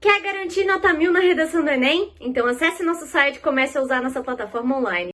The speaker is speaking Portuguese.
Quer garantir nota mil na redação do Enem? Então acesse nosso site e comece a usar nossa plataforma online.